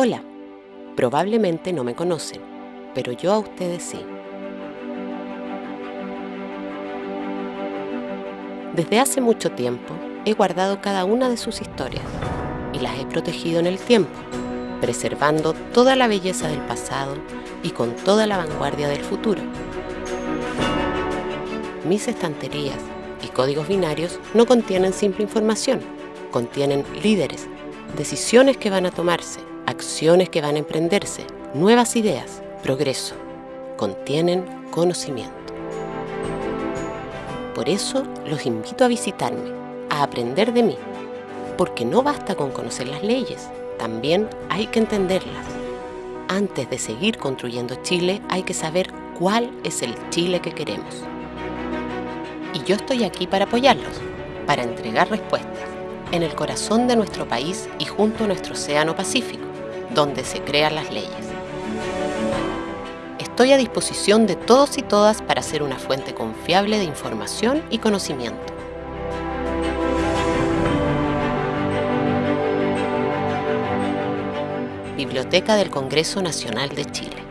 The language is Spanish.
Hola, probablemente no me conocen, pero yo a ustedes sí. Desde hace mucho tiempo he guardado cada una de sus historias y las he protegido en el tiempo, preservando toda la belleza del pasado y con toda la vanguardia del futuro. Mis estanterías y códigos binarios no contienen simple información, contienen líderes, decisiones que van a tomarse, acciones que van a emprenderse, nuevas ideas, progreso. Contienen conocimiento. Por eso los invito a visitarme, a aprender de mí, porque no basta con conocer las leyes, también hay que entenderlas. Antes de seguir construyendo Chile hay que saber cuál es el Chile que queremos. Y yo estoy aquí para apoyarlos, para entregar respuestas, en el corazón de nuestro país y junto a nuestro océano Pacífico, donde se crean las leyes. Estoy a disposición de todos y todas para ser una fuente confiable de información y conocimiento. Biblioteca del Congreso Nacional de Chile.